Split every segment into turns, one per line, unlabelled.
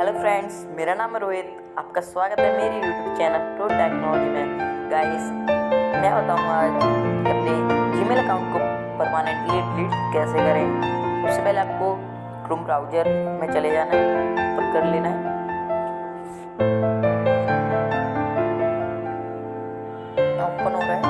Hello friends मेरा नाम रोहित, आपका स्वागत है मेरी यूट्यूब चैनल प्रो टेक्नोलॉजी में। गाइस मैं बताऊँगा आज अपने जीमेल अकाउंट को परमानेंटली डिलीट कैसे करें? सबसे पहले आपको क्रोम ब्राउज़र में चले जाना है ओपन कर लेना है। ओपन हो रहा है।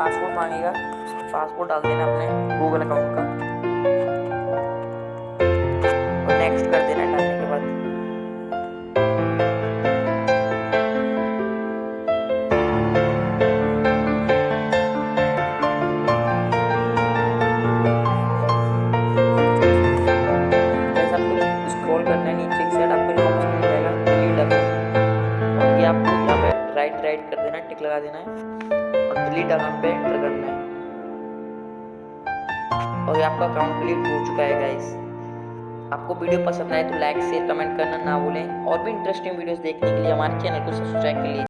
पासवर्ड मांगेगा पासवर्ड डाल देना अपने गूगल अकाउंट का और नेक्स्ट कर करना है नीचे की साइड आपको जो ऑप्शन मिल जाएगा डिलीट अकाउंट और ये आपको यहाँ पे राइट राइट कर देना है टिक लगा देना है। और डिलीट अकाउंट पे एंटर करना है। और ये आपका अकाउंट डिलीट हो चुका है गाइस आपको वीडियो पसंद आए तो लाइक शेयर कमेंट करना ना भूलें। और भी इंटरेस्टिंग वीडियोस देखने के लिए हमारे चैनल को सब्सक्राइब कर लीजिए।